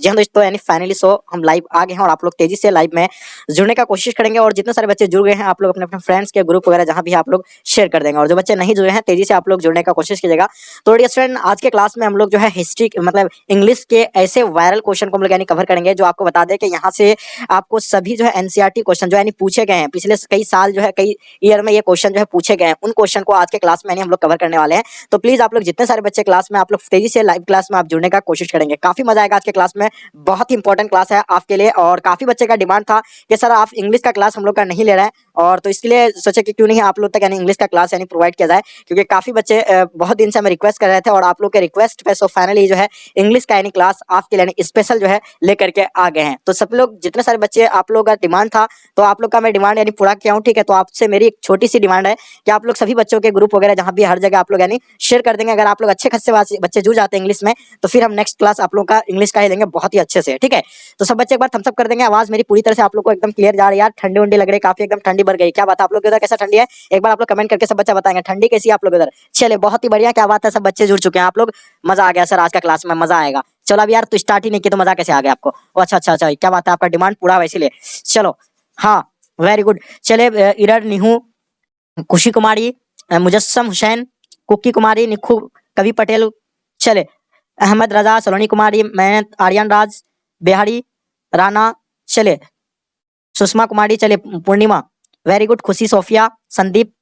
जी हाँ दोस्तों यानी फाइनली सो हम लाइव आ गए हैं और आप लोग तेज़ी से लाइव में जुड़ने का कोशिश करेंगे और जितने सारे बच्चे जुड़ गए हैं, आप लोग अपने अपने फ्रेंड्स के ग्रुप वगैरह जहाँ भी आप लोग शेयर कर देंगे और जो बच्चे नहीं जुड़े हैं, तेज़ी से आप लोग जुड़ने का कोशिश कीजिएगा। तो स्टूडेंट आज के क्लास में हम लोग जो है हिस्ट्री मतलब इंग्लिश के ऐसे वायरल क्वेश्चन को हम लोग यानी कवर करेंगे जो आपको बता दें कि यहाँ से आपको सभी जो है एनसीआरटी क्वेश्चन जो यानी पूछे गए हैं। पिछले कई साल जो है, कई ईयर में ये क्वेश्चन जो है पूछे गए हैं। उन क्वेश्चन को आज के क्लास में हम लोग कवर करने वाले हैं। तो प्लीज़ आप लोग जितने सारे बच्चे क्लास में, आप लोग तेज़ी से लाइव क्लास में आप जुड़ने का कोशिश करेंगे। काफ़ी मज़ा आएगा आज के क्लास में। बहुत ही इंपॉर्टेंट क्लास है आपके लिए और काफ़ी बच्चे का डिमांड था कि सर आप इंग्लिश का क्लास हम लोग का नहीं ले रहे हैं। और तो इसके लिए सोचे कि क्यों नहीं आप लोग तक यानी इंग्लिश का क्लास यानी प्रोवाइड किया जाए, क्योंकि काफ़ी बच्चे बहुत दिन से हमें रिक्वेस्ट कर रहे थे और आप लोग के रिक्वेस्ट पे सो फाइनली जो है इंग्लिश का यानी क्लास आपके लिए स्पेशल जो है लेकर के आ गए हैं। तो सब लोग, जितने सारे बच्चे आप लोग का डिमांड था तो आप लोग का मैं डिमांड यानी पूरा किया हूँ, ठीक है? तो आपसे मेरी एक छोटी सी डिमांड है कि आप लोग सभी बच्चों के ग्रुप वगैरह जहाँ भी हर जगह आप लोग यानी शेयर कर देंगे। अगर आप लोग अच्छे खासे बच्चे जुड़ जाते हैं इंग्लिश में तो फिर हम नेक्स्ट क्लास आप लोग का इंग्लिश का ही लेंगे। बहुत ही अच्छे से, ठीक है? तो सब बच्चे एक बार थम्सअप कर देंगे, आवाज़ मेरी पूरी तरह से आप लोग को एकदम क्लियर जा रही है यार, ठंडी वंडी लग रही है, काफ़ी एकदम ठंडी बढ़ गई। क्या बात आप लोग उधर कैसा ठंडी है? एक बार आप लोग कमेंट करके सब बच्चा बताएँगे, ठंडी कैसी आप लोग उधर? चले बहुत ही बढ़िया, क्या बात है, सब बच्चे जुड़ चुके हैं आप लोग। मज़ा आ गया सर, आज का क्लास में मज़ा आएगा। चलो अब यार तो स्टार्ट ही नहीं किया तो मज़ा कैसे आ गया आपको? अच्छा अच्छा अच्छा क्या बात है, आपका डिमांड पूरा वैसे लिए चलो हाँ वेरी गुड चले इरर, निहू, खुशी कुमारी मुजस्सम हुसैन, कुकी कुमारी, निखू, कवि पटेल चले अहमद रजा, सलोनी कुमारी मेहनत आर्यन राज, बिहारी राना चले। सुषमा कुमारी, चले, Purnima. Very good Khushi, Sophia, Sandeep.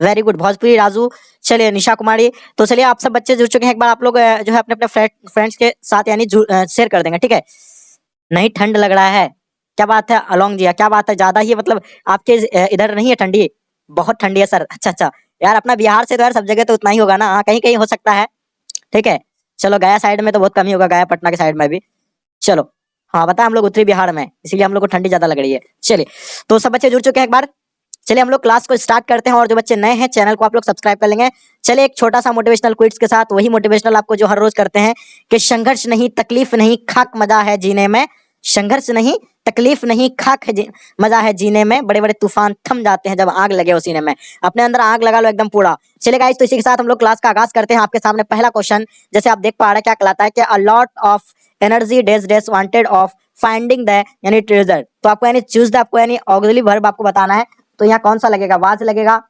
Very good Bhojpuri, Raju चलिए निशा कुमारी। तो चलिए, आप सब बच्चे जुड़ चुके हैं। एक बार आप लोग जो है अपने अपने फ्रेंड्स के साथ, यानी शेयर कर देंगे, ठीक है? नहीं, ठंड लग रहा है। क्या बात है अलोंग जी, क्या बात है, ज़्यादा ही मतलब आपके इधर नहीं है ठंडी। बहुत ठंडी है, सर। अच्छा अच्छा। यार, अपना बिहार से तो यार सब जगह तो उतना ही होगा ना। हाँ कहीं कहीं हो सकता है, ठीक है? चलो, गया साइड में तो बहुत कमी होगा, गया पटना के साइड में भी। चलो हाँ बता, हम लोग उत्तरी बिहार में इसलिए हम लोग को ठंडी ज़्यादा लग रही है। चलिए तो सब बच्चे जुड़ चुके हैं एक बार। चलिए, हम लोग क्लास को स्टार्ट करते हैं, और जो बच्चे नए हैं चैनल को आप लोग सब्सक्राइब कर लेंगे। चलिए, एक छोटा सा मोटिवेशनल क्विट्स के साथ, वही मोटिवेशनल आपको जो हर रोज करते हैं, कि संघर्ष नहीं, तकलीफ़ नहीं, खाक मज़ा है जीने में। संघर्ष नहीं, तकलीफ़ नहीं, खाक है मज़ा है जीने में। बड़े बड़े तूफ़ान थम जाते हैं जब आग लगे उसी में। अपने अंदर आग लगा लो एकदम पूरा। चलेगा इस तो इसी के साथ हम लोग क्लास का आगाज़ करते हैं। आपके सामने पहला क्वेश्चन जैसे आप देख पा रहे हैं, क्या कहलाता है कि a lot of energy days days wanted of finding the यानी ट्रेजर तो आपको यानी चूज़ द आपको यानी ऑक्सिलरी वर्ब आपको बताना है। तो यहाँ कौन सा लगेगा? वाज लगेगा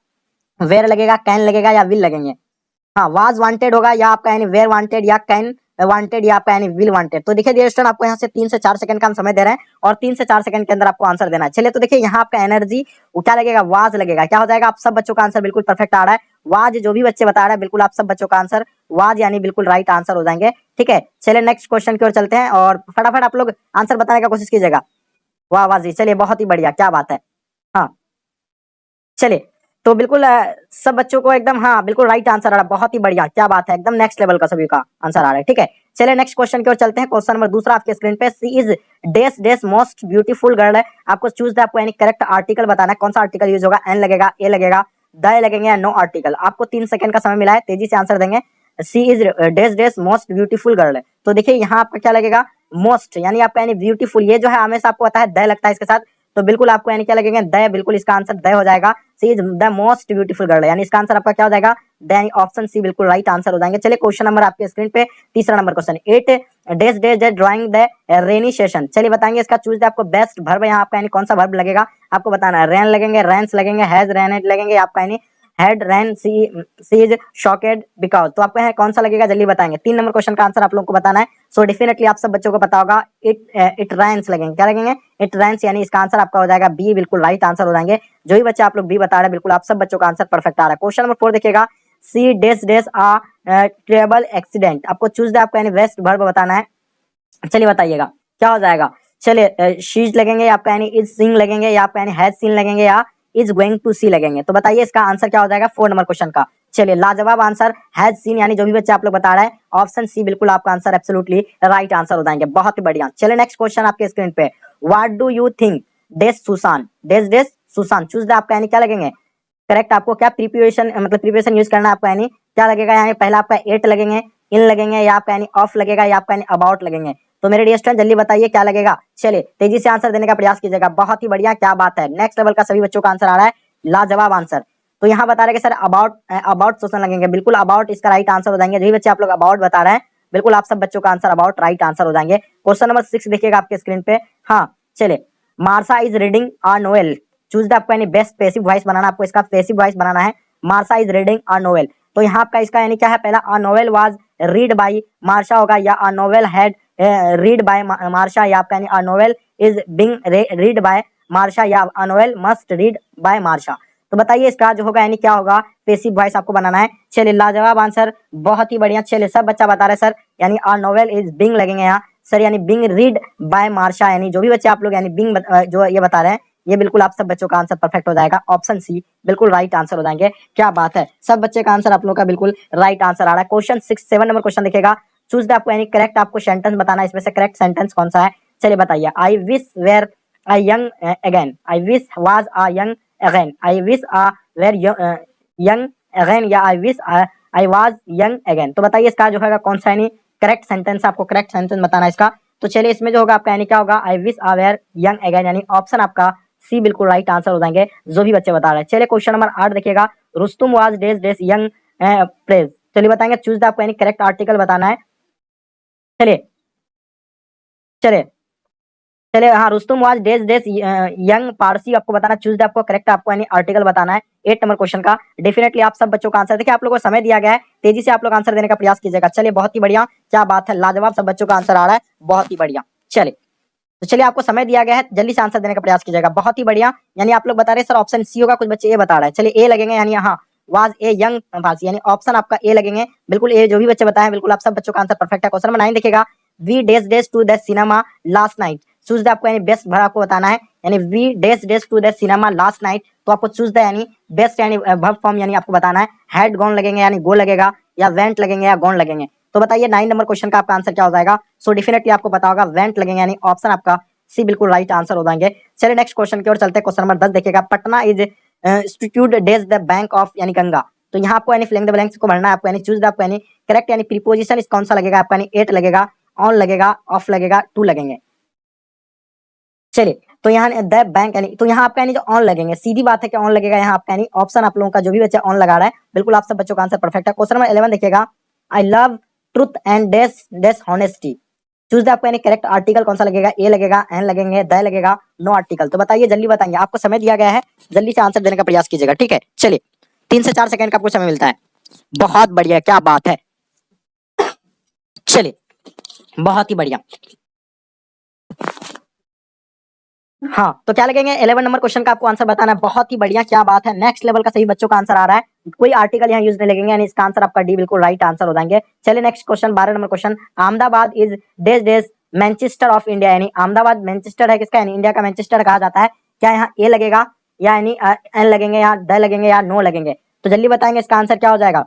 वेर लगेगा कैन लगेगा या विल लगेंगे? हाँ वाज वांटेड होगा या आपका यानी वेयर वांटेड या कैन वांटेड या यानी विल वांटेड तो देखिए डियर स्टूडेंट आपको यहाँ से तीन से चार सेकंड का हम समय दे रहे हैं और तीन से चार सेकंड के अंदर आपको आंसर देना है। चलिए तो देखिए यहाँ आपका एनर्जी क्या लगेगा? वाज लगेगा। क्या हो जाएगा? आप सब बच्चों का आंसर बिल्कुल परफेक्ट आ रहा है। वाज जो भी बच्चे बता रहे हैं, बिल्कुल आप सब बच्चों का आंसर वाज यानी बिल्कुल राइट आंसर हो जाएँगे। ठीक है? चलिए नेक्स्ट क्वेश्चन की ओर चलते हैं और फटाफट आप लोग आंसर बताने का कोशिश कीजिएगा। वाह वाह जी, चलिए, बहुत ही बढ़िया, क्या बात है। हाँ। चलिए तो बिल्कुल सब बच्चों को एकदम हाँ बिल्कुल राइट आंसर आ रहा है। बहुत ही बढ़िया, क्या बात है, एकदम नेक्स्ट लेवल का सभी का आंसर आ रहा है, ठीक है? चलिए नेक्स्ट क्वेश्चन की ओर चलते हैं। क्वेश्चन नंबर दूसरा आपके स्क्रीन पे she is dash dash most beautiful girl है। आपको चूज़ द आपको यानी करेक्ट आर्टिकल बताना है, कौन सा आर्टिकल यूज़ होगा एन लगेगा ए लगेगा द लगेंगे या नो आर्टिकल आपको तीन सेकंड का समय मिला है, तेज़ी से आंसर देंगे। She is dash dash most beautiful girl है। तो देखिए, यहाँ आपका क्या लगेगा मोस्ट यानी आपका यानी ब्यूटीफुल ये जो है, हमेशा आपको पता है द लगता है इसके साथ। तो बिल्कुल आपको यानी क्या लगेगा द बिल्कुल इसका आंसर द हो जाएगा। She is the most beautiful girl यानी इसका आंसर आपका क्या हो जाएगा? द ऑप्शन सी बिल्कुल राइट आंसर हो जाएँगे। चले क्वेश्चन नंबर आपके स्क्रीन पे, तीसरा number question at days days drawing the rainy session चलिए, बताएँगे इसका चूज़ आपको बेस्ट भर्ब यहाँ आपका यानी कौन सा भर्ब लगेगा? आपको बताना है रैन लगेंगे रैंस लगेंगे हैज़ रैन लगेंगे। आपका यानी head ran she sees shocked because तो आपको है कौन सा लगेगा? जल्दी बताएँगे। तीन नंबर क्वेश्चन का आंसर आप लोगों को बताना है। सो so, डेफिनेटली आप सब बच्चों को पता होगा इट इट रैंस लगेंगे। क्या लगेंगे? इट रैंस यानी इसका आंसर आपका हो जाएगा बी बिल्कुल राइट आंसर हो जाएँगे। जो भी बच्चे आप लोग बी बता रहे हैं बिल्कुल आप सब बच्चों का आंसर परफेक्ट आ रहा है। क्वेश्चन नंबर फोर देखिएगा। She days days a terrible accident आपको चूज़ दे आपको यानी वेस्ट वर्ब बताना है। चलिए बताइएगा। क्या हो जाएगा? चलिए शीज लगेंगे आपका यानी इज़ सिंग लगेंगे या आपका यानी हैज़ सीन लगेंगे या इज़ गोइंग टू सी लगेंगे। तो बताइए इसका आंसर क्या हो जाएगा? फोर नंबर क्वेश्चन का। चलिए, लाजवाब आंसर हैज़ सीन यानी जो भी बच्चे आप लोग बता रहे हैं ऑप्शन सी बिल्कुल आपका आंसर एब्सोल्युटली राइट आंसर हो जाएँगे। बहुत ही बढ़िया। चलिए नेक्स्ट क्वेश्चन आपके स्क्रीन पे। What do you think dash Sushan dash dash सुशान चूज़ आपका यानी क्या लगेंगे? करेक्ट आपको क्या प्रिपरेशन मतलब प्रिपरेशन यूज़ करना आपका यानी? क्या लगेगा? यानी पहला आपका एट लगेंगे इन लगेंगे या आपका यानी ऑफ़ लगेगा या आपका यानी अबाउट लगेंगे? तो मेरे डियर स्टूडेंट जल्दी बताइए क्या लगेगा? चलिए, तेज़ी से आंसर देने का प्रयास कीजिएगा। बहुत ही बढ़िया, क्या बात है। नेक्स्ट लेवल का सभी बच्चों का आंसर आ रहा है। लाजवाब आंसर तो यहाँ बता रहे सर अबाउट अबाउट सोचने लगेंगे। बिल्कुल अबाउट इसका राइट आंसर हो जाएँगे। जो बच्चे आप लोग अबाउट बता रहे हैं, बिल्कुल आप सब बच्चों का आंसर अबाउट राइट आंसर हो जाएँगे। क्वेश्चन नंबर सिक्स देखिएगा आपके स्क्रीन पे। हाँ चले Marsha is reading a novel choose the आपको यानी बेस्ट पेसिव वॉइस बनाना, आपको इसका पेसिव वॉइस बनाना है। Marsha is reading a novel तो यहाँ आपका इसका यानी क्या है? पहला a novel was read by Marsha होगा या a novel had read by Marsha आपका यानी a novel is being read by Marsha a novel must read by Marsha तो बताइए इसका जो होगा, यानी क्या होगा? पेसिव वॉइस आपको बनाना है। चलिए लाजवाब आंसर बहुत ही बढ़िया। चलिए सब बच्चा बता रहे सर यानी अ नोवेल इज़ बिंग लगेंगे यहाँ। सर यानी बिंग रीड बाय मार्शा यानी जो भी बच्चे आप लोग, यानी बिंग जो ये बता रहे हैं, ये बिल्कुल आप सब बच्चों का आंसर परफेक्ट हो जाएगा। ऑप्शन सी बिल्कुल राइट आंसर हो जाएँगे। क्या बात है। सब बच्चे का आंसर आप लोग का बिल्कुल राइट आंसर आ रहा है। Question six seven number question देखेगा चूज़ द यानी करेक्ट आपको सेंटेंस बताना इसमें से करेक्ट सेंटेंस कौन सा है? चलिए बताइए। I wish were I young again I wish was a young again I wish a were young again या I wish I was young again तो बताइए इसका जो है कौन सा यानी करेक्ट सेंटेंस आपको करेक्ट सेंटेंस बताना इसका। तो चलिए इसमें जो होगा आपका यानी क्या होगा? I wish a were young again यानी ऑप्शन आपका सी बिल्कुल राइट आंसर हो जाएँगे, जो भी बच्चे बता रहे हैं। चलिए क्वेश्चन नंबर आठ देखिएगा। Rustam was days days young pledge चलिए बताएँगे चूज़ द आपको यानी करेक्ट आर्टिकल बताना है। चलिए। चलिए। चलिए हाँ Rustam was days days young Parsi आपको बताना चूज़ आपको करेक्ट आपको यानी आर्टिकल बताना है एट नंबर क्वेश्चन का। डेफिनेटली आप सब बच्चों का आंसर देखिए, आप लोगों को समय दिया गया है, तेज़ी से आप लोग आंसर देने का प्रयास कीजिएगा। चलिए, बहुत ही बढ़िया, क्या बात है, लाजवाब सब बच्चों का आंसर आ रहा है, बहुत ही बढ़िया। चलिए तो चलिए, आपको समय दिया गया है, जल्दी से आंसर देने का प्रयास कीजिएगा, बहुत ही बढ़िया। यानी आप लोग बता रहे सर ऑप्शन सी होगा, कुछ बच्चे ए बता रहे हैं। चलिए ए लगेंगे, यानी हाँ वाज ए यंग पारसी यानी ऑप्शन आपका ए लगेंगे। बिल्कुल ए जो भी बच्चे बताए बिल्कुल आप सब बच्चों का आंसर परफेक्ट है। क्वेश्चन नंबर नाइन देखेगा we days days to the cinema last night choose the आपको, यानी बेस्ट भर आपको बताना है। यानी we days days to the cinema last night तो आपको चूज़ द यानी बेस्ट यानी वर्ब फॉर्म यानी आपको बताना है। हेड गॉन लगेंगे, यानी गो लगेगा। या वेंट लगेंगे, या गॉन लगेंगे। तो बताइए नाइन नंबर क्वेश्चन का आपका आंसर क्या हो जाएगा। सो डेफिनेटली आपको पता होगा वेंट लगेंगे, यानी ऑप्शन आपका, सी बिल्कुल राइट आंसर हो जाएँगे। चलिए नेक्स्ट क्वेश्चन की ओर चलते हैं। क्वेश्चन नंबर दस देखिएगा। Patna is institute days the bank of यानी गंगा तो यहाँ आपको यानी फिलिंग द ब्लैंक्स को भरना है आपको यानी चूज़ द आपको यानी करेक्ट यानी प्रीपोजिशन इस कौन सा लगेगा आपका यानी एट लगेगा ऑन लगेगा ऑफ़ लगेगा टू लगेंगे। चलिए तो यहाँ द बैंक यानी तो यहाँ आपका यानी जो ऑन लगेंगे, सीधी बात है कि ऑन लगेगा यहाँ आपका यानी ऑप्शन आप लोगों का जो भी बच्चा ऑन लगा रहा है, बिल्कुल आप सब बच्चों का आंसर परफेक्ट है। क्वेश्चन नंबर इलेवन देखिएगा। I love truth and dash dash honesty choose the आपको यानी करेक्ट आर्टिकल कौन सा लगेगा? ए लगेगा एन लगेंगे द लगेगा नो आर्टिकल तो बताइए, जल्दी बताएँगे। आपको समय दिया गया है। जल्दी से आंसर देने का प्रयास कीजिएगा, ठीक है? चलिए, तीन से चार सेकंड का आपको समय मिलता है। बहुत बढ़िया, क्या बात है। चलिए, बहुत ही बढ़िया। हाँ तो क्या लगेंगे? 11 नंबर क्वेश्चन का आपको आंसर बताना है। बहुत ही बढ़िया, क्या बात है। नेक्स्ट लेवल का सही बच्चों का आंसर आ रहा है। कोई आर्टिकल यहाँ यूज़ नहीं लगेंगे, यानी इसका आंसर आपका डी बिल्कुल राइट आंसर हो जाएँगे। चलिए नेक्स्ट क्वेश्चन बारह number question Ahmedabad is days days Manchester of India यानी अहमदाबाद मैनचेस्टर है किसका? यानी इंडिया का मैनचेस्टर कहा जाता है। क्या यहाँ ए लगेगा, या यानी एन लगेंगे, या द लगेंगे, या नो लगेंगे? तो जल्दी बताएँगे इसका आंसर क्या हो जाएगा।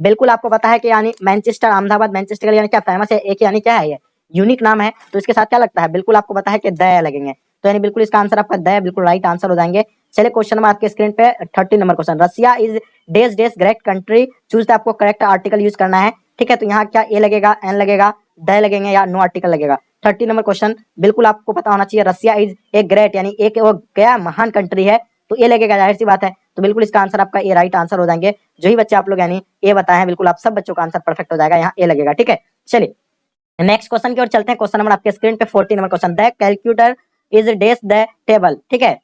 बिल्कुल आपको पता है कि यानी मैनचेस्टर अहमदाबाद मैनचेस्टर यानी क्या फ़ेमस है? एक यानी क्या है ये? यूनिक नाम है। तो इसके साथ क्या लगता है? बिल्कुल आपको पता है कि द लगेंगे। तो यानी बिल्कुल इसका आंसर आपका द बिल्कुल राइट आंसर हो जाएँगे। चलिए क्वेश्चन नंबर आपके स्क्रीन पे thirty number question Russia is days days great country choose आपको करेक्ट आर्टिकल यूज़ करना है। ठीक है तो यहाँ क्या ए लगेगा एन लगेगा द लगेंगे या नो आर्टिकल लगेगा? थर्टी नंबर क्वेश्चन बिल्कुल आपको पता होना चाहिए, रसिया इज़ ए ग्रेट यानी एक वो क्या महान कंट्री है। तो ए लगेगा, ज़ाहिर सी बात है। तो बिल्कुल इसका आंसर आपका ए राइट आंसर हो जाएँगे। जो ही बच्चे आप लोग, यानी ए बताए बिल्कुल आप सब बच्चों का आंसर परफेक्ट हो जाएगा। यहाँ ए लगेगा, ठीक है? चलिए नेक्स्ट क्वेश्चन की ओर चलते हैं। क्वेश्चन नंबर आपके स्क्रीन पे forty number question the calculator is days the table ठीक है?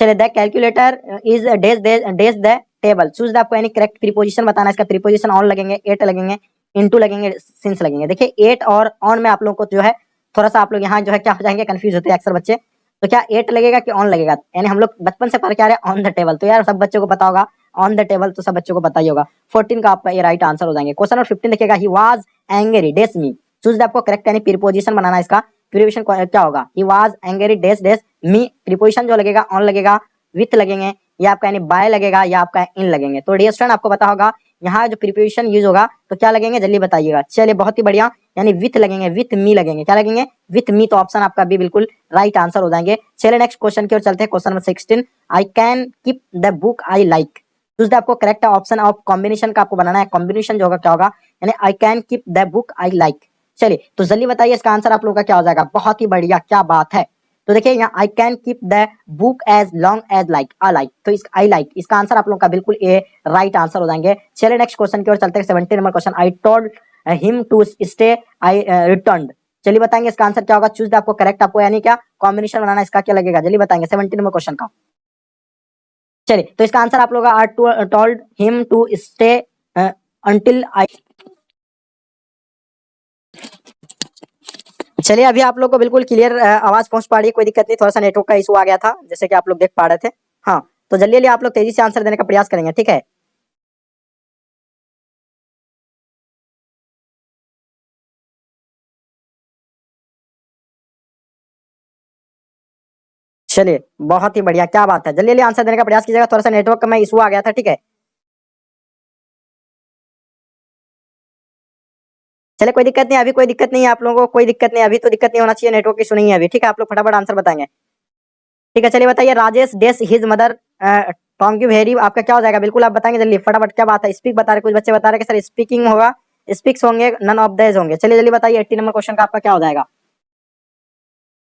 चलिए the calculator is days days the table choose the आपको यानी करेक्ट प्रीपोजिशन बताना इसका प्रीपोजिशन ऑन लगेंगे एट लगेंगे इनटू लगेंगे सिंस लगेंगे। देखिए एट और ऑन में आप लोगों को जो है, थोड़ा सा आप लोग यहाँ जो है क्या हो जाएँगे कंफ्यूज होते हैं अक्सर बच्चे। तो क्या एट लगेगा कि ऑन लगेगा? यानी हम लोग बचपन से पढ़ के आ रहे हैं? ऑन द टेबल तो यार सब बच्चों को पता होगा ऑन द टेबल तो सब बच्चों को पता ही होगा। फोर्टीन का आपका ये राइट आंसर हो जाएँगे। क्वेश्चन नंबर फिफ्टीन देखिएगा। He was angry days me choose the आपको करेक्ट यानी प्रीपोजिशन बनाना इसका। प्रीपोजिशन क्या होगा? He was angry dash dash me preposition जो लगेगा ऑन लगेगा विथ लगेंगे, या आपका यानी बाय लगेगा, या आपका इन लगेंगे। तो डियर स्टूडेंट आपको पता होगा, यहाँ जो प्रिपोजिशन यूज़ होगा तो क्या लगेंगे? जल्दी बताइएगा। चलिए, बहुत ही बढ़िया, यानी विथ लगेंगे विथ मी लगेंगे। क्या लगेंगे? विथ मी तो ऑप्शन आपका भी बिल्कुल राइट आंसर हो जाएँगे। चलिए नेक्स्ट क्वेश्चन की ओर चलते हैं question number sixteen I can keep the book I like choose आपको करेक्ट ऑप्शन ऑफ़ कॉम्बिनेशन का आपको बनाना है। कॉम्बिनेशन जो होगा, क्या होगा? यानी I can keep the book I like चलिए तो जल्दी बताइए इसका आंसर आप लोगों का क्या हो जाएगा? बहुत ही बढ़िया क्या बात है। तो देखिए यहाँ I can keep the book as long as like I like तो इस आई लाइक like, इसका आंसर आप लोगों का बिल्कुल ए राइट आंसर हो जाएँगे। चलिए नेक्स्ट क्वेश्चन की ओर चलते हैं seventy number question I told him to stay I return चलिए बताएँगे इसका आंसर क्या होगा? चूज़ आपको करेक्ट आपको यानी क्या? कॉम्बिनेशन बनाना इसका क्या लगेगा? जल्दी बताएँगे सेवेंटी नंबर क्वेश्चन का। चलिए तो इसका आंसर आप लोग told him to stay until I चलिए, अभी आप लोग को बिल्कुल क्लियर आवाज़ पहुँच पा रही है, कोई दिक्कत नहीं थोड़ा सा नेटवर्क का इशू आ गया था, जैसे कि आप लोग देख पा रहे थे। हाँ तो जल्दी आप लोग तेज़ी से आंसर देने का प्रयास करेंगे, ठीक है? चलिए, बहुत ही बढ़िया, क्या बात है। जल्दी जल्दी आंसर देने का प्रयास कीजिएगा थोड़ा सा नेटवर्क का मैं इशू आ गया था, ठीक है? चले, कोई दिक्कत नहीं, अभी कोई दिक्कत नहीं है आप लोगों को, कोई दिक्कत नहीं, अभी तो दिक्कत नहीं होना चाहिए नेटवर्क इशू नहीं है अभी, ठीक है? आप लोग फटाफट आंसर बताएँगे। ठीक है, चलिए बताइए, Rajesh dash his mother tongue you very आपका क्या हो जाएगा? बिल्कुल आप बताएँगे जल्दी, फटाफट, क्या बात है? स्पीक बता रहे, कुछ बच्चे बता रहे कि सर स्पीकिंग होगा स्पीक्स होंगे नन ऑफ़ दज होंगे। चलिए जल्दी बताइए एट्टी नंबर क्वेश्चन का आपका क्या हो जाएगा?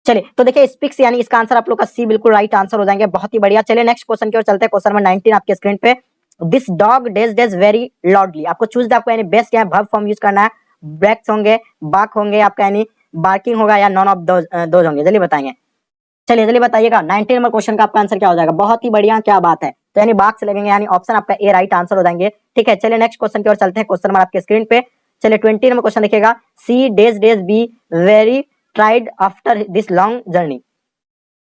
चलिए तो देखिए स्पीक्स यानी इसका आंसर आप लोग का सी बिल्कुल राइट आंसर हो जाएँगे, बहुत ही बढ़िया। चलिए नेक्स्ट क्वेश्चन की ओर चलते हैं क्वेश्चन नंबर 19 आपके स्क्रीन पे। This dog dash dash very loudly आपको चूज़ आपको यानी बेस्ट क्या है वर्ब फॉर्म यूज़ करना है। ब्रैक्स होंगे, बाक होंगे आपका, यानी बार्किंग होगा या नॉन ऑफ़ दो होंगे। जल्दी बताएँगे। चलिए, जल्दी बताइएगा। नाइनटीन नंबर क्वेश्चन का आपका आंसर क्या हो जाएगा? बहुत ही बढ़िया, क्या बात है। तो यानी बाक्स लगेंगे, यानी ऑप्शन आपका ए, राइट आंसर हो जाएँगे। ठीक है, चलिए नेक्स्ट क्वेश्चन की ओर चलते हैं, क्वेश्चन आपके स्क्रीन पे। चलिए, ट्वेंटी नंबर क्वेश्चन देखिएगा। She, dash dash, be, very tired after this long journey.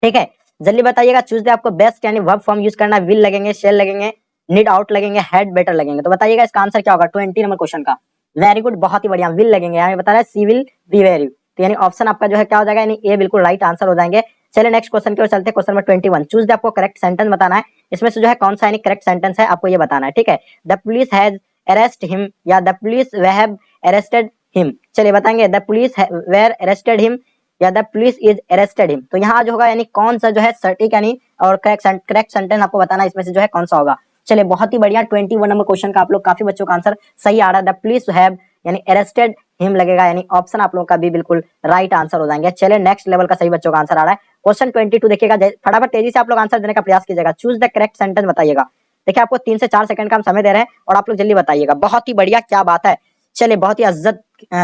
ठीक है, जल्दी बताइएगा। चूज़ आपको बेस्ट, यानी वर्ब फॉर्म यूज़ करना, विल लगेंगे, शेल लगेंगे, नीड आउट लगेंगे, हेड बेटर लगेंगे। तो बताइएगा इसका आंसर क्या होगा? ट्वेंटी नंबर क्वेश्चन का। वेरी गुड बहुत ही बढ़िया। विल लगेंगे यानी बता रहे सी विल बी वेरी तो यानी ऑप्शन आपका जो है क्या हो जाएगा? यानी ए बिल्कुल राइट आंसर हो जाएँगे। चलिए नेक्स्ट क्वेश्चन की ओर चलते हैं question number twenty one choose आपको करेक्ट सेंटेंस बताना है। इसमें से जो है कौन सा यानी करेक्ट सेंटेंस है, आपको ये बताना है, ठीक है? The police has arrest him या the police have arrested him चलिए बताएँगे the police were arrested him या the police is arrested him तो यहाँ जो होगा, यानी कौन सा जो है सटीक यानी और करेक्ट करेक्ट सेंटेंस आपको बताना इसमें से जो है कौन सा होगा? चलिए, बहुत ही बढ़िया। ट्वेंटी वन नंबर क्वेश्चन का आप लोग, काफ़ी बच्चों का आंसर सही आ रहा है। द पुलिस हैव, यानी अरेस्टेड हिम लगेगा, यानी ऑप्शन आप लोगों का भी बिल्कुल राइट आंसर हो जाएँगे। चले नेक्स्ट लेवल का सही बच्चों का आंसर आ रहा है। क्वेश्चन ट्वेंटी टू देखिएगा फटाफट तेज़ी से आप लोग आंसर देने का प्रयास कीजिएगा। चूज़ द करेक्ट सेंटेंस बताइएगा। देखिए, आपको तीन से चार सेकंड का हम समय दे रहे हैं और आप लोग जल्दी बताइएगा। बहुत ही बढ़िया, क्या बात है। चलिए, बहुत ही अज्जत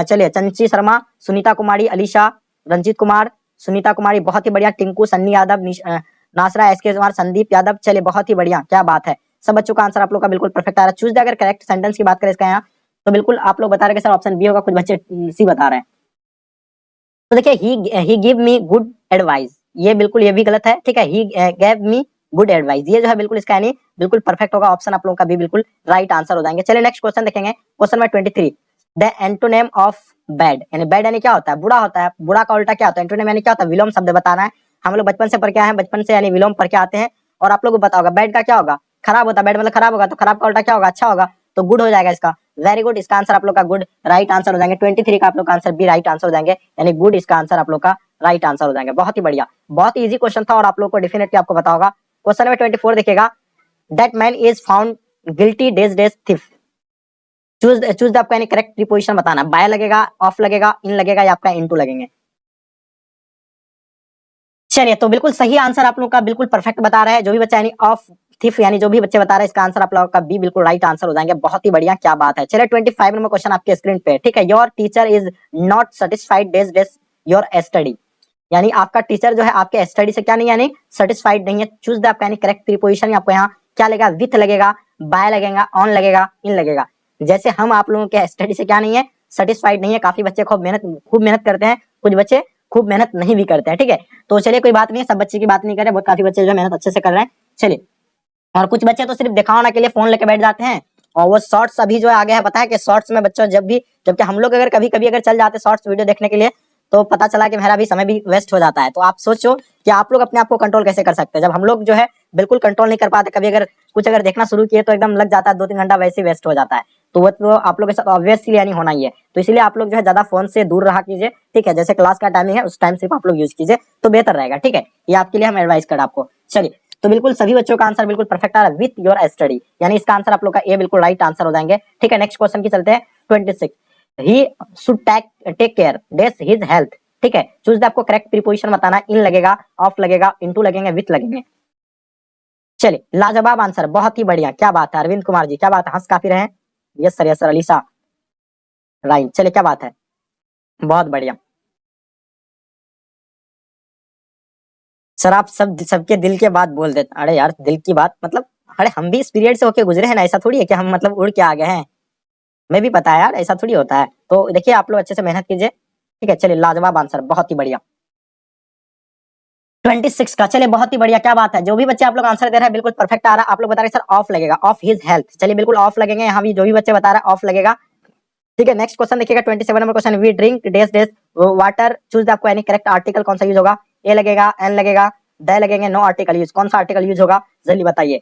चलिए, चंची शर्मा, सुनीता कुमारी, अलीशा, रंजीत कुमार, सुनीता कुमारी, बहुत ही बढ़िया, टिंकू, सन्नी यादव नासरा एस के कुमार, संदीप यादव। चलिए, बहुत ही बढ़िया, क्या बात है। सब बच्चों का आंसर आप लोग का बिल्कुल परफेक्ट आ रहा है। चूज़ अगर करेक्ट सेंटेंस की बात करें इसका यहाँ तो बिल्कुल आप लोग बता रहे सर ऑप्शन बी होगा, कुछ बच्चे सी बता रहे हैं। तो देखिए he he give me good advice ये बिल्कुल, ये भी गलत है, ठीक है? He gave me good advice ये जो है बिल्कुल इसका यानी बिल्कुल परफेक्ट होगा ऑप्शन आप लोगों का भी बिल्कुल राइट आंसर हो जाएँगे। चलिए नेक्स्ट क्वेश्चन देखेंगे। Question number twenty three the antonym of bad यानी बैड यानी क्या होता है? बुरा होता है। बुरा का उल्टा क्या होता है? एंटोनेम यानी क्या होता है? विलोम शब्द बताना है। हम लोग बचपन से पढ़ के आए हैं, बचपन से यानी विलोम पढ़ के आते हैं। और आप लोग को बताओगा बैड का क्या होगा? खराब होता बैड मतलब खराब होगा तो खराब का उल्टा क्या होगा? अच्छा होगा तो गुड हो जाएगा इसका। वेरी गुड इसका आंसर आप लोग का गुड राइट आंसर हो जाएँगे। ट्वेंटी थ्री का आप लोग का आंसर भी राइट आंसर हो जाएँगे। यानी गुड इसका आंसर आप लोग का राइट आंसर हो जाएँगे। बहुत ही बढ़िया। बहुत ही इजी क्वेश्चन था और आप लोग को डेफिनेटली आपको बताओगा क्वेश्चन नंबर ट्वेंटी फोर देखिएगा। That man is found guilty dash dash theft choose choose आपका यानी करेक्ट प्रीपोजिशन बताना। बाय लगेगा ऑफ़ लगेगा इन लगेगा या आपका इनटू लगेंगे। चलिए तो बिल्कुल सही आंसर आप लोग का बिल्कुल परफेक्ट बता रहा है। जो भी बच्चा यानी ऑफ़ थिफ यानी जो भी बच्चे बता रहे हैं, इसका आंसर आप लोगों का बी बिल्कुल राइट आंसर हो जाएँगे। बहुत ही बढ़िया, क्या बात है। चलिए ट्वेंटी फाइव नंबर क्वेश्चन आपके स्क्रीन पे ठीक है? Your teacher is not satisfied dash dash your study यानी आपका टीचर जो है, आपके स्टडी से क्या नहीं यानी सेटिस्फाइड नहीं है। चूज़ द आपका यानी करेक्ट प्रीपोजिशन आपको यहाँ क्या लगेगा? विथ लगेगा बाय लगेगा ऑन लगेगा इन लगेगा। जैसे हम आप लोगों के स्टडी से क्या नहीं है सेटिस्फाइड नहीं है, काफ़ी बच्चे खूब मेहनत खूब मेहनत करते हैं, कुछ बच्चे खूब मेहनत नहीं भी करते हैं, ठीक है? तो चलिए, कोई बात नहीं सब बच्चे की बात नहीं कर बहुत काफ़ी बच्चे जो मेहनत अच्छे से कर रहे हैं। चलिए और कुछ बच्चे तो सिर्फ़ दिखाने के लिए फ़ोन लेके बैठ जाते हैं। और वो शॉर्ट्स अभी जो आगे है, पता है कि शॉर्ट्स में बच्चों जब भी, जबकि हम लोग अगर कभी कभी अगर चल जाते शॉर्ट्स वीडियो देखने के लिए तो पता चला कि मेरा भी समय भी वेस्ट हो जाता है। तो आप सोचो कि आप लोग अपने आप को कंट्रोल कैसे कर सकते हैं। जब हम लोग जो है बिल्कुल कंट्रोल नहीं कर पाते, कभी अगर कुछ अगर देखना शुरू किए तो एकदम लग जाता है दो तीन घंटा वैसे वेस्ट हो जाता है। तो वो तो आप लोग के साथ ऑब्वियसली यानी होना ही है। तो इसलिए आप लोग जो है ज़्यादा फ़ोन से दूर रहा कीजिए, ठीक है? जैसे क्लास का टाइमिंग है, उस टाइम सिर्फ़ आप लोग यूज़ कीजिए तो बेहतर रहेगा, ठीक है? ये आपके लिए हम एडवाइस कर आपको। चलिए तो बिल्कुल सभी बच्चों का आंसर बिल्कुल परफेक्ट आ रहा है विथ योर स्टडी यानी इसका आंसर आप लोग का ए बिल्कुल राइट आंसर हो जाएँगे। ठीक है नेक्स्ट क्वेश्चन की चलते हैं twenty six he should take take care dash his health ठीक है चूज़ द आपको करेक्ट प्रीपोजिशन बताना इन लगेगा ऑफ़ लगेगा इनटू लगेंगे विथ लगेंगे। चलिए, लाजवाब आंसर बहुत ही बढ़िया। क्या बात है, अरविंद कुमार जी, क्या बात है, हंस काफ़ी रहे yes sir yes sir Alisa राइन चलिए, क्या बात है? बहुत बढ़िया। सर, आप सब सबके दिल के बात बोल देते अरे यार, दिल की बात मतलब अरे हम भी इस पीरियड से होके गुजरे हैं ना, ऐसा थोड़ी है कि हम मतलब उड़ के आ गए हैं। मैं भी पता है यार, ऐसा थोड़ी होता है। तो देखिए, आप लोग अच्छे से मेहनत कीजिए। ठीक है, चलिए, लाजवाब आंसर, बहुत ही बढ़िया। 26 का, चलिए, बहुत ही बढ़िया, क्या बात है। जो भी बच्चे आप लोग आंसर दे रहे हैं, बिल्कुल परफेक्ट आ रहा है। आप लोग बता रहे सर, ऑफ़ लगेगा, ऑफ़, हिज हेल्थ। चलिए, बिल्कुल ऑफ़ लगेंगे, यहाँ भी जो भी बच्चे बता रहे हैं, ऑफ़ लगेगा। ठीक है नेक्स्ट क्वेश्चन देखिएगा 27 number question we drink dash dash water choose आपको एनी करेक्ट आर्टिकल कौन सा यूज़ होगा? ए लगेगा एन लगेगा द लगेंगे नो आर्टिकल यूज़ कौन सा आर्टिकल यूज़ होगा? जल्दी बताइए।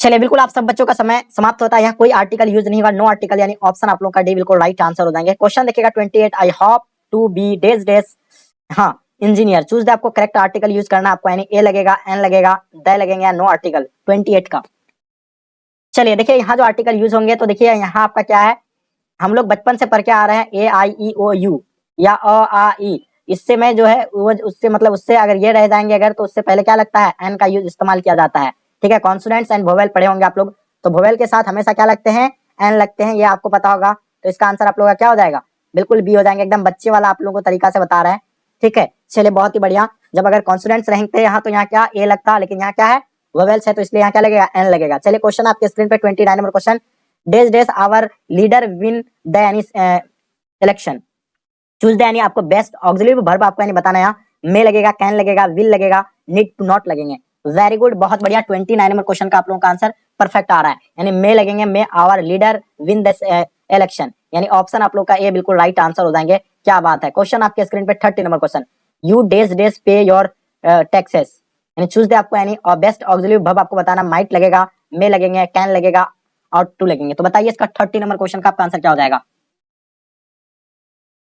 चलिए, बिल्कुल आप सब बच्चों का समय समाप्त होता है। यहाँ कोई आर्टिकल यूज़ नहीं होगा नो आर्टिकल यानी ऑप्शन आप लोग का डी बिल्कुल राइट आंसर हो जाएँगे। क्वेश्चन देखिएगा 28 I hope to be dash dash हाँ इंजीनियर चूज़ द आपको करेक्ट आर्टिकल यूज़ करना आपको यानी ए लगेगा एन लगेगा द लगेंगे या नो आर्टिकल 28 का। चलिए, देखिए, यहाँ जो आर्टिकल यूज़ होंगे तो देखिए, यहाँ आपका क्या है? हम लोग बचपन से पढ़ के आ रहे हैं ए आई ई ओ यू या अ आ ई इससे मैं जो है, वो उससे मतलब उससे अगर ये रह जाएँगे अगर तो उससे पहले क्या लगता है? एन का यूज़ इस्तेमाल किया जाता है। ठीक है कॉन्सोनेंट्स एंड भोवेल पढ़े होंगे आप लोग। तो भोवेल के साथ हमेशा क्या लगते हैं? एन लगते हैं, ये आपको पता होगा। तो इसका आंसर आप लोगों का क्या हो जाएगा? बिल्कुल बी हो जाएँगे। एकदम बच्चे वाला आप लोगों को तरीका से बता रहे हैं। ठीक है, चलिए, बहुत ही बढ़िया। जब अगर कॉन्सोनेंट्स रहते यहाँ तो यहाँ क्या ए लगता लेकिन यहाँ क्या है? वोवेल्स है तो इसलिए यहाँ क्या लगेगा? एन लगेगा। चलिए क्वेश्चन आपके स्क्रीन पे twenty nine number question dash dash our leader win the election choose the यानी आपको बेस्ट ऑक्सिलरी वर्ब आपको यानी बताना है मे लगेगा कैन लगेगा विल लगेगा नीड टू नॉट लगेंगे। वेरी गुड बहुत बढ़िया 29 नंबर क्वेश्चन का आप लोगों का आंसर परफेक्ट आ रहा है। यानी मे लगेंगे may our leader win this election यानी ऑप्शन आप लोग का ए बिल्कुल राइट आंसर हो जाएँगे। क्या बात है। क्वेश्चन आपके स्क्रीन पे thirty number question you dash dash pay your taxes यानी चूज़ दे आपको यानी और बेस्ट ऑक्सिलरी वर्ब आपको बताना माइट लगेगा मे लगेंगे कैन लगेगा और टू लगेंगे। तो बताइए इसका थर्टी नंबर क्वेश्चन का आंसर क्या हो जाएगा?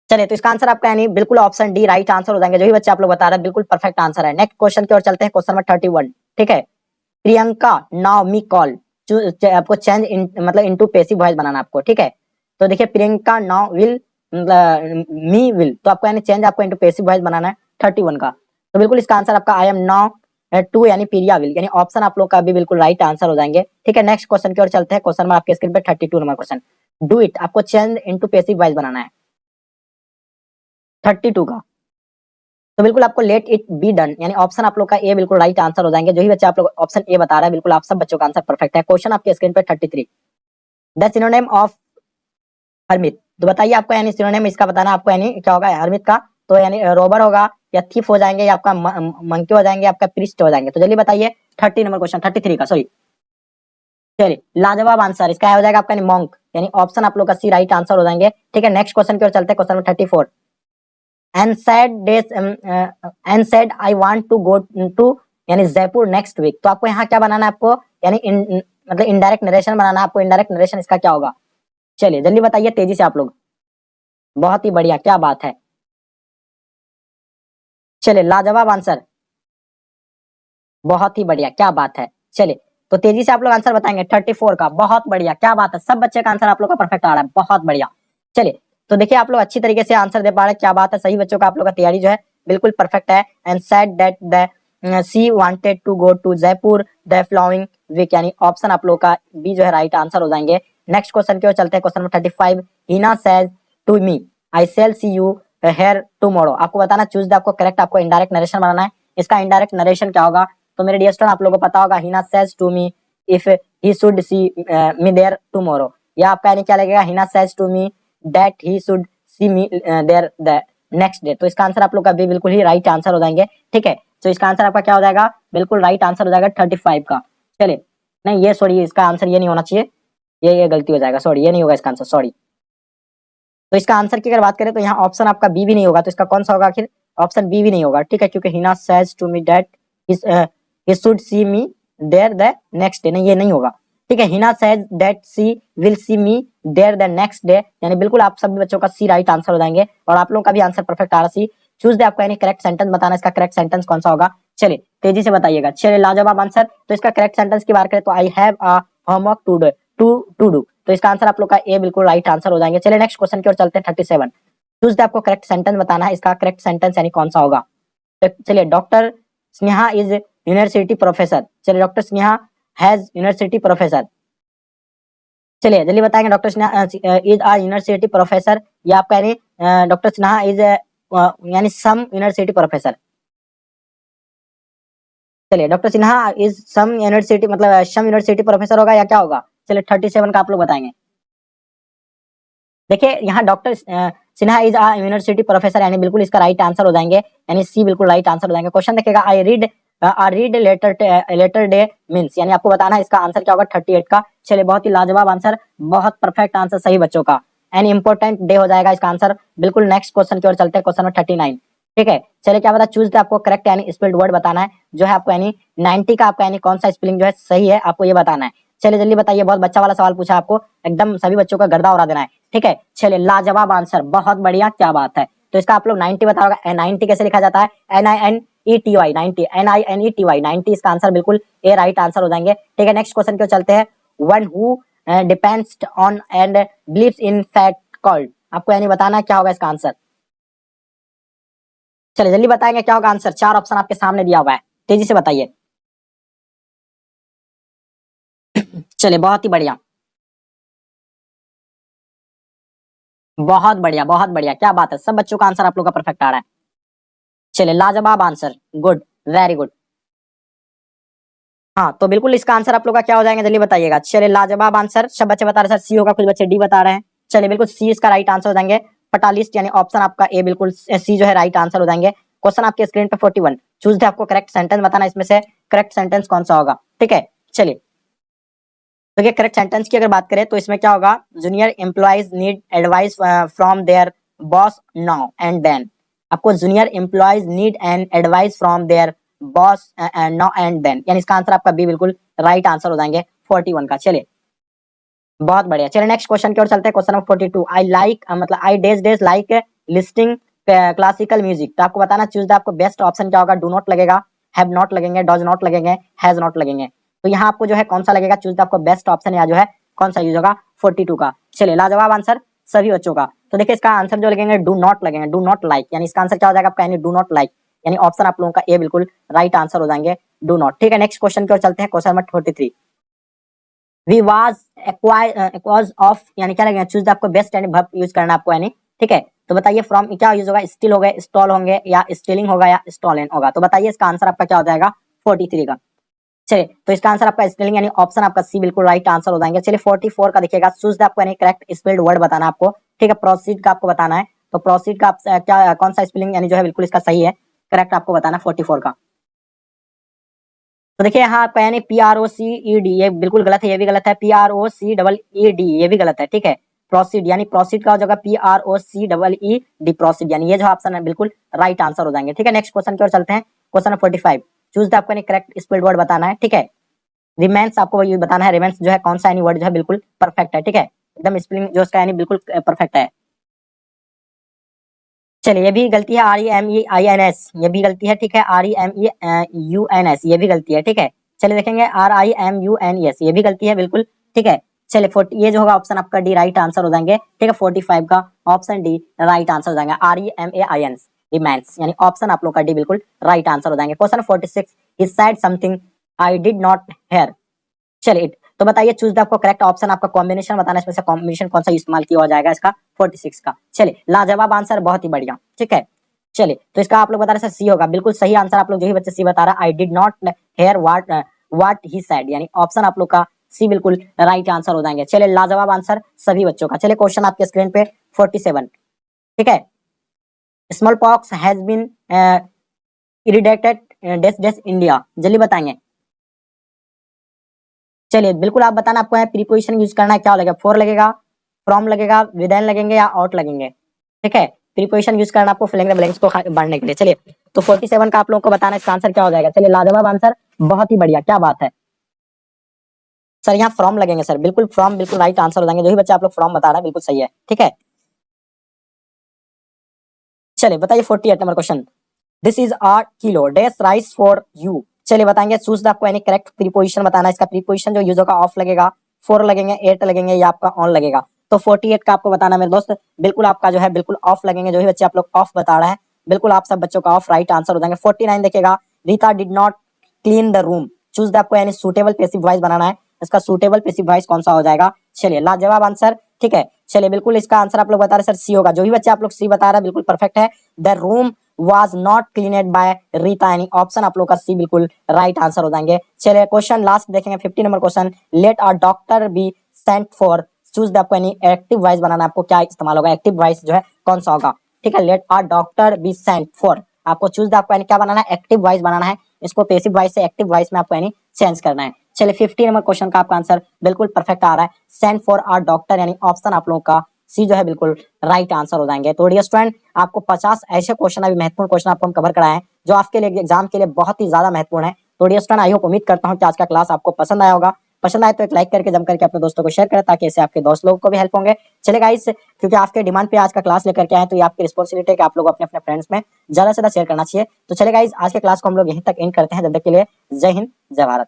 चलिए तो इसका आंसर आपका यानी बिल्कुल ऑप्शन डी राइट आंसर हो जाएँगे। जो भी बच्चे आप लोग बता रहे हैं बिल्कुल परफेक्ट आंसर है। नेक्स्ट क्वेश्चन की ओर चलते हैं क्वेश्चन नंबर थर्टी वन ठीक है? Priyanka now me call. आपको चेंज इन, मतलब इनटू पेसिव वॉइस बनाना आपको। ठीक है? तो देखिए Priyanka now will me will. तो आपको यानी चेंज आपको इनटू पेसिव वॉइस बनाना है थर्टी वन का। तो बिल्कुल इसका आंसर आपका आई एम नाउ टू यानी प्रिया विल यानी ऑप्शन आप लोग का भी बिल्कुल राइट आंसर हो जाएँगे। ठीक है नेक्स्ट क्वेश्चन की ओर चलते हैं। क्वेश्चन में आपके स्क्रीन पे thirty two number question do it आपको चेंज इनटू पेसिव वॉइस बनाना है। थर्टी टू का। तो बिल्कुल आपको लेट इट बी डन यानी ऑप्शन आप लोग का ए बिल्कुल राइट आंसर हो जाएँगे। जो ही बच्चे आप लोग ऑप्शन ए बता रहे हैं, बिल्कुल आप सब बच्चों का आंसर परफेक्ट है। क्वेश्चन आपके स्क्रीन पे thirty three the synonym of hermit तो बताइए आपको यानी सिनोनेम इसका बताना आपको यानी क्या होगा? हरमित का तो यानी रोबर होगा या थीफ हो जाएँगे या आपका मंकी हो जाएँगे आपका प्रिस्ट हो जाएँगे। तो जल्दी बताइए thirty number question thirty three का सॉरी चलिए लाजवाब आंसर इसका हो जाएगा आपका मॉन्क यानी ऑप्शन आप लोग का सी राइट आंसर हो जाएँगे। ठीक है नेक्स्ट क्वेश्चन की ओर चलते question number thirty four um, uh, and said I want to यानी जयपुर नेक्स्ट वीक तो आपको यहाँ क्या बनाना है आपको? यानी मतलब इनडायरेक्ट नरेशन बनाना है आपको। इनडायरेक्ट नरेशन इसका क्या होगा? चलिए जल्दी बताइए तेज़ी से आप लोग। बहुत ही बढ़िया क्या बात है। चलिए, लाजवाब आंसर बहुत ही बढ़िया, क्या बात है। चलिए तो तेज़ी से आप लोग आंसर बताएँगे थर्टी फोर का, बहुत बढ़िया, क्या बात है। सब बच्चे का आंसर आप लोग का परफेक्ट आ रहा है, बहुत बढ़िया। चलिए तो देखिए, आप लोग अच्छी तरीके से आंसर दे पा रहे हैं, क्या बात है। सही बच्चों का आप लोग का तैयारी जो है, बिल्कुल परफेक्ट है। And said that the she wanted to go to Jaipur the flying week यानी ऑप्शन आप लोग का बी जो है राइट आंसर हो जाएँगे। नेक्स्ट क्वेश्चन की ओर चलते हैं question number thirty five Heena says to me I shall see you here tomorrow आपको बताना चूज़ द आपको करेक्ट आपको इनडायरेक्ट नरेशन बनाना है। इसका इनडायरेक्ट नरेशन क्या होगा? तो मेरे डियर स्टूडेंट आप लोगों को पता होगा Heena says to me if he should see me there tomorrow या आपका यानी क्या लगेगा? Heena says to me that he should see me there the next day तो इसका आंसर आप लोग का भी बिल्कुल ही राइट आंसर हो जाएँगे। ठीक है? तो इसका आंसर आपका क्या हो जाएगा? बिल्कुल राइट आंसर हो जाएगा थर्टी फाइव का। चलिए। नहीं, ये सॉरी इसका आंसर ये नहीं होना चाहिए। ये ये गलती हो जाएगा। सॉरी ये नहीं होगा इसका आंसर सॉरी तो इसका आंसर की अगर बात करें तो यहाँ ऑप्शन आपका बी भी नहीं होगा तो इसका कौन सा होगा आखिर? ऑप्शन बी भी नहीं होगा, ठीक है? क्योंकि Heena says to me that he should see me there the next day नहीं, ये नहीं होगा, ठीक है? Heena says that she will see me there the next day यानी बिल्कुल आप सभी बच्चों का सी राइट आंसर हो जाएँगे, और आप लोगों का भी आंसर परफेक्ट आ रहा सी चूज़ दे आपको यानी करेक्ट सेंटेंस बताना इसका करेक्ट सेंटेंस कौन सा होगा? चलिए, तेज़ी से बताइएगा। चलिए, लाजवाब आंसर तो इसका करेक्ट सेंटेंस की बात करें तो I have a homework to do to to do तो इसका आंसर आप लोग का ए बिल्कुल राइट आंसर हो जाएँगे। चलिए नेक्स्ट क्वेश्चन की ओर चलते हैं थर्टी सेवन चूज़ आपको करेक्ट सेंटेंस बताना है, इसका करेक्ट सेंटेंस यानी कौन सा होगा? तो चलिए doctor Sneha is university professor चलिए doctor Sneha has university professor चलिए, जल्दी बताएँगे doctor Sinha is a university professor या आपका हैं डॉक्टर सिन्हा इज़ यानी सम यूनिवर्सिटी प्रोफेसर चलिए doctor Sinha is some university मतलब सम यूनिवर्सिटी प्रोफेसर होगा या क्या होगा? चलिए थर्टी सेवन का आप लोग बताएँगे। देखिए, यहाँ doctor Sinha is a university professor यानी बिल्कुल इसका राइट आंसर हो जाएँगे, यानी सी बिल्कुल राइट आंसर हो जाएँगे। क्वेश्चन देखेगा I read read letter letter day means यानी आपको बताना है इसका आंसर क्या होगा थर्टी एट का। चलिए, बहुत ही लाजवाब आंसर बहुत परफेक्ट आंसर सही बच्चों का। एन इंपॉर्टेंट डे हो जाएगा इसका आंसर बिल्कुल नेक्स्ट क्वेश्चन की ओर चलते हैं क्वेश्चन नंबर थर्टी नाइन ठीक है, चलिए क्या बता चूज़ आपको करेक्ट यानी स्पेल्ड वर्ड बताना है, जो है आपको यानी नाइनटी का आपका यानी कौन सा स्पेलिंग जो है सही है, आपको ये बताना है। चलिए, जल्दी बताइए, बहुत बच्चा वाला सवाल पूछा आपको। एकदम सभी बच्चों का गर्दा उड़ा देना है, ठीक है? चलिए, लाजवाब आंसर, बहुत बढ़िया, क्या बात है। तो इसका आप लोग नाइनटी बता होगा नाइनटी कैसे लिखा जाता है? N I N E T Y ninety N I N E T Y ninety इसका आंसर बिल्कुल ए राइट आंसर हो जाएँगे, ठीक है? नेक्स्ट क्वेश्चन क्यों चलते हैं। One who depends on and believes in fact called आपको यानी बताना क्या होगा इसका आंसर? चलिए, जल्दी बताएँगे, क्या होगा आंसर? चार ऑप्शन आपके सामने दिया हुआ है, तेज़ी से बताइए। चलिए, बहुत ही बढ़िया। बहुत बढ़िया बहुत बढ़िया, क्या बात है, सब बच्चों का आंसर आप लोग का परफेक्ट आ रहा है। चलिए, लाजवाब आंसर गुड वेरी गुड हाँ तो बिल्कुल इसका आंसर आप लोग का क्या हो जाएगा, जल्दी बताइएगा। चलिए, लाजवाब आंसर सब बच्चे बता रहे सर सी होगा, कुछ बच्चे डी बता रहे हैं। चले बिल्कुल सी इसका राइट आंसर हो जाएँगे। पटालिस्ट यानी ऑप्शन आपका ए बिल्कुल सी जो है राइट आंसर हो जाएँगे। क्वेश्चन आपके स्क्रीन पे 41 चूज़ दे आपको करेक्ट सेंटेंस बताना इसमें से करेक्ट सेंटेंस कौन सा होगा। ठीक है, चलिए। देखिए करेक्ट सेंटेंस की अगर बात करें तो इसमें क्या होगा? Junior employees need advice from their boss now and then आपको junior employees need and advice from their boss now and then यानी इसका आंसर आपका बी बिल्कुल राइट आंसर हो जाएँगे 41 का। चलिए, बहुत बढ़िया। चलिए नेक्स्ट क्वेश्चन की ओर चलते हैं क्वेश्चन नंबर 42 आई लाइक मतलब I dash dash like listening classical music तो आपको बताना चूज़ द आपको बेस्ट ऑप्शन क्या होगा? डू नॉट लगेगा हैव नॉट लगेंगे डज नॉट लगेंगे हैज़ नॉट लगेंगे। तो यहाँ आपको जो है कौन सा लगेगा? चूज़ आपको बेस्ट ऑप्शन या जो है कौन सा यूज़ होगा? 42 का। चलिए, लाजवाब आंसर सभी बच्चों का। तो देखिए, इसका आंसर जो लगेंगे डू नॉट लगेंगे डू नॉट लाइक यानी इसका आंसर क्या हो जाएगा आपका? डू नॉट लाइक यानी ऑप्शन आप लोगों का ए बिल्कुल राइट आंसर हो जाएँगे डू नॉट ठीक है नेक्स्ट क्वेश्चन की ओर चलते हैं question number forty three we was accused of यानी क्या लगेगा? चूज़ आपको बेस्ट यानी वर्ब यूज़ करना आपको, यानी ठीक है? तो बताइए फ्रॉम क्या यूज़ होगा? स्टिल होगा स्टॉल होंगे या स्टीलिंग होगा या स्टॉलन होगा? तो बताइए, इसका आंसर आपका क्या हो जाएगा? फोर्टी थ्री का। चलिए तो इसका आंसर आपका स्पेलिंग यानी ऑप्शन आपका सी बिल्कुल राइट आंसर हो जाएँगे। चलिए 44 का देखिएगा। चूज़ आपको यानी करेक्ट स्पेल्ड वर्ड बताना आपको। ठीक है प्रोसीड का आपको बताना है। तो प्रोसीड का क्या कौन सा स्पेलिंग यानी जो है बिल्कुल इसका सही है करेक्ट आपको बताना फोर्टी फोर का। तो देखिए, यहाँ पे यानी P R O C E D ये बिल्कुल गलत है, ये भी गलत है। P R O C double E D ये भी गलत है, ठीक है। प्रोसीड यानी प्रोसीड का हो जाएगा P R O C double E D proceed यानी ये जो ऑप्शन है, बिल्कुल राइट आंसर हो जाएँगे। ठीक है नेक्स्ट क्वेश्चन की ओर चलते हैं। Question forty five choose the आपको करेक्ट स्पेल्ड वर्ड बताना है, ठीक है? रिमेंस आपको ये बताना है रिमेंस जो है, कौन सा यानी वर्ड जो है, बिल्कुल परफेक्ट है, ठीक है? एकदम स्पेलिंग जो उसका यानी बिल्कुल परफेक्ट है। चलिए, ये भी गलती है R E M E I N S ये भी गलती है, ठीक है? R E M E U N S ये भी गलती है, ठीक है? चलिए देखेंगे R I M U N S ये भी गलती है, बिल्कुल, ठीक है? चलिए, फोर्टी, ये जो होगा ऑप्शन आपका डी राइट आंसर हो जाएँगे, ठीक है? फोर्टी फाइव का ऑप्शन डी राइट आंसर हो जाएँगे R E M A I N remains यानी ऑप्शन आप लोग का डी बिल्कुल राइट आंसर हो जाएँगे. Question forty six he said something I did not hear चलिए तो बताइए चूज़ द आपको करेक्ट ऑप्शन आपका कॉम्बिनेशन बताना, इसमें से कॉम्बिनेशन कौन सा इस्तेमाल किया जाएगा इसका? 46 का. चलिए, लाजवाब आंसर बहुत ही बढ़िया. ठीक है? चलिए तो इसका आप लोग बता रहे सी होगा. बिल्कुल सही आंसर आप लोग जो ही बच्चे सी बता रहा I did not hear what what he said यानी ऑप्शन आप लोग का सी बिल्कुल राइट आंसर हो जाएँगे. चलिए, लाजवाब आंसर सभी बच्चों का. चलिए क्वेश्चन आपके स्क्रीन पे 47 ठीक है? Smallpox has been eradicated dash dash India जल्दी बताएँगे। चलिए, बिल्कुल आप बताना आपको प्रीपोजिशन यूज़ करना है, क्या लगेगा? फोर लगेगा फ्रॉम लगेगा विदेन लगेंगे या आउट लगेंगे? ठीक है? प्रीपोजिशन यूज़ करना आपको फिलिंग ब्लैंक्स को बढ़ने के लिए। चलिए तो 47 का आप लोगों को बताना, इसका आंसर क्या हो जाएगा? चलिए, लाजवाब आंसर बहुत ही बढ़िया, क्या बात है। सर, यहाँ फ्रॉम लगेंगे, सर। बिल्कुल फ्रॉम बिल्कुल राइट आंसर हो जाएँगे। जो भी बच्चे आप लोग फ्रॉम बता रहे हैं, बिल्कुल सही है। ठीक है? चलिए बताइए forty eight number question this is our kilo dash rice for you चलिए बताएँगे चूज़ आपको यानी करेक्ट प्रीपोजिशन बताना इसका प्रीपोजिशन जो यूज़ होगा ऑफ़ लगेगा फोर लगेंगे एट लगेंगे या आपका ऑन लगेगा। तो फोर्टी एट का आपको बताना मेरे दोस्त। बिल्कुल आपका जो है, बिल्कुल ऑफ़ लगेंगे, जो भी बच्चे आप लोग ऑफ़ बता रहे हैं। बिल्कुल आप सब बच्चों का ऑफ़ राइट आंसर हो जाएँगे। फोर्टी नाइन देखेगा Rita did not clean the room choose the आपको यानी सुटेबल पेसिव वॉइस बनाना है। इसका सुटेबल पेसिव वॉइस कौन सा हो जाएगा? चलिए, लाजवाब आंसर ठीक है चलिए, बिल्कुल इसका आंसर आप लोग बता रहे सर सी होगा। जो भी बच्चे आप लोग सी बता रहे हैं, बिल्कुल परफेक्ट है। The room was not cleaned by Rita यानी ऑप्शन आप लोग का सी बिल्कुल राइट आंसर हो जाएँगे। चलिए क्वेश्चन लास्ट देखेंगे 50 number question let a doctor be sent for choose the आपको यानी एक्टिव वॉइस बनाना आपको क्या इस्तेमाल होगा? एक्टिव वॉइस जो है, कौन सा होगा? ठीक है let a doctor be sent for आपको चूज़ द आपको क्या बनाना है? एक्टिव वॉइस बनाना है। इसको पेसिव वॉइस से एक्टिव वॉइस में आपको यानी चेंज करना है। चलिए फिफ्टी नंबर क्वेश्चन का आपका आंसर बिल्कुल परफेक्ट आ रहा है। सेंड फॉर आर डॉक्टर यानी ऑप्शन आप लोगों का सी जो है बिल्कुल राइट आंसर हो जाएँगे। तो डियर स्टूडेंट आपको 50 ऐसे क्वेश्चन अभी महत्वपूर्ण क्वेश्चन आपको हम कवर कराए हैं, जो आपके लिए एग्ज़ाम के लिए बहुत ही ज़्यादा महत्वपूर्ण है। तो डियर स्टूडेंट आई होप उम्मीद करता हूँ कि आज का क्लास आपको पसंद आया होगा। पसंद आए तो एक लाइक करके जम करके अपने दोस्तों को शेयर करें, ताकि इससे आपके दोस्त लोगों को भी हेल्प होंगे। चले गाइस क्योंकि आपके डिमांड पे आज का क्लास लेकर के आए तो ये आपकी रिस्पॉन्सिबिलिटी है कि आप लोग अपने अपने फ्रेंड्स में ज़्यादा से ज़्यादा शेयर करना चाहिए। तो चले गाइस आज के क्लास को हम लोग यहीं तक एंड करते हैं। जब तक के लिए, जय हिंद, जय भारत।